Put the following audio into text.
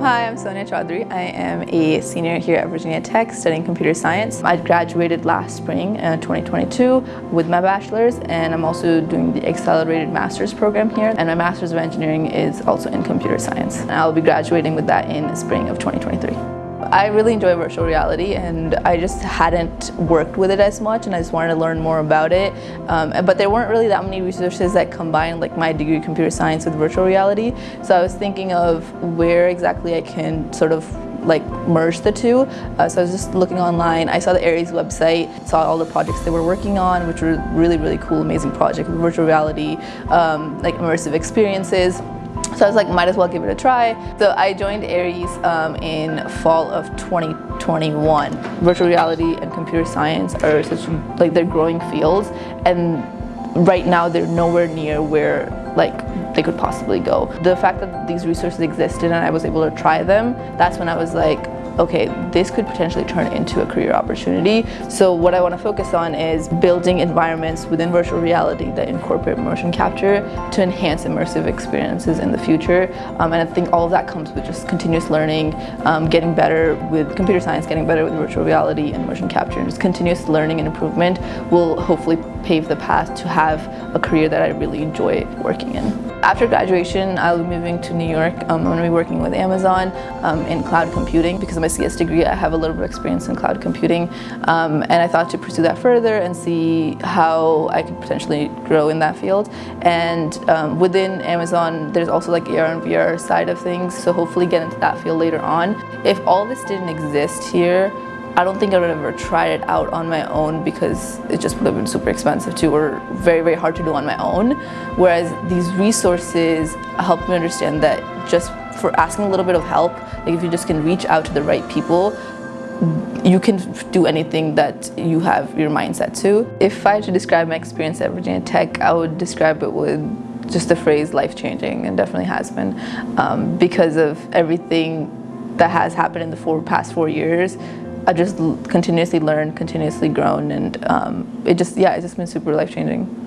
Hi, I'm Sonia Chaudhary. I am a senior here at Virginia Tech studying computer science. I graduated last spring, uh, 2022, with my bachelor's and I'm also doing the accelerated master's program here and my master's of engineering is also in computer science. And I'll be graduating with that in spring of 2023. I really enjoy virtual reality and I just hadn't worked with it as much and I just wanted to learn more about it. Um, but there weren't really that many resources that combined like my degree in computer science with virtual reality. So I was thinking of where exactly I can sort of like merge the two. Uh, so I was just looking online. I saw the Aries website, saw all the projects they were working on, which were really, really cool, amazing projects virtual reality, um, like immersive experiences. So I was like, might as well give it a try. So I joined Aries um, in fall of 2021. Virtual reality and computer science are such, like they're growing fields and right now they're nowhere near where like they could possibly go. The fact that these resources existed and I was able to try them, that's when I was like, okay, this could potentially turn into a career opportunity. So what I want to focus on is building environments within virtual reality that incorporate motion capture to enhance immersive experiences in the future. Um, and I think all of that comes with just continuous learning, um, getting better with computer science, getting better with virtual reality and motion capture. And just continuous learning and improvement will hopefully pave the path to have a career that I really enjoy working in. After graduation, I'll be moving to New York. Um, I'm going to be working with Amazon um, in cloud computing. Because of my CS degree, I have a little bit of experience in cloud computing. Um, and I thought to pursue that further and see how I could potentially grow in that field. And um, within Amazon, there's also like AR and VR side of things. So hopefully get into that field later on. If all this didn't exist here, I don't think I would ever tried it out on my own because it just would have been super expensive too or very, very hard to do on my own. Whereas these resources helped me understand that just for asking a little bit of help, like if you just can reach out to the right people, you can do anything that you have your mindset to. If I had to describe my experience at Virginia Tech, I would describe it with just the phrase life-changing and definitely has been um, because of everything that has happened in the four, past four years I just continuously learned, continuously grown, and um, it just, yeah, it's just been super life-changing.